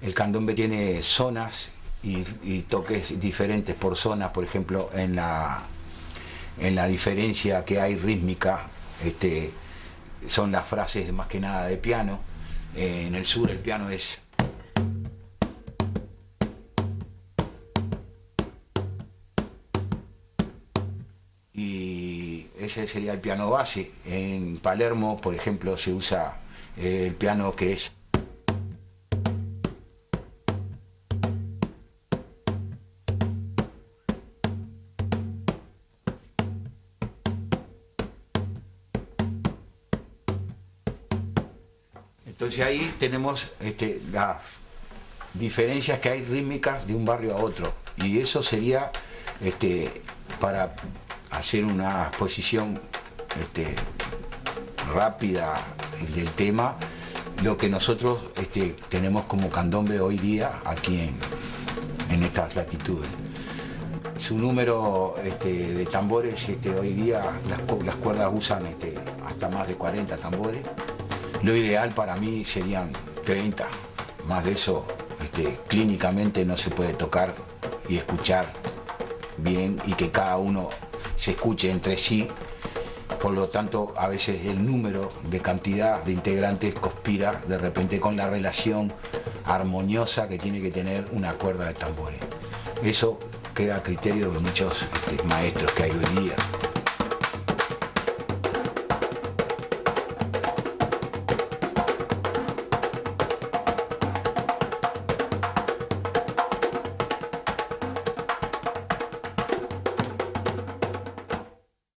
El candombe tiene zonas y, toques diferentes por zonas, por ejemplo, en la, en la diferencia que hay rítmica, este, son las frases más que nada de piano. Eh, en el sur el piano es... Y ese sería el piano base. En Palermo, por ejemplo, se usa eh, el piano que es... Entonces ahí tenemos este, las diferencias que hay rítmicas de un barrio a otro. Y eso sería este, para hacer una exposición este, rápida del tema, lo que nosotros tenemos como candombe hoy día aquí en, estas latitudes. Su número de tambores hoy día, las, cuerdas usan hasta más de 40 tambores. Lo ideal para mí serían 30, más de eso este, clínicamente no se puede tocar y escuchar bien y que cada uno se escuche entre sí. Por lo tanto, a veces el número de cantidad de integrantes conspira de repente con la relación armoniosa que tiene que tener una cuerda de tambores. Eso queda a criterio de muchos este, maestros que hay hoy día.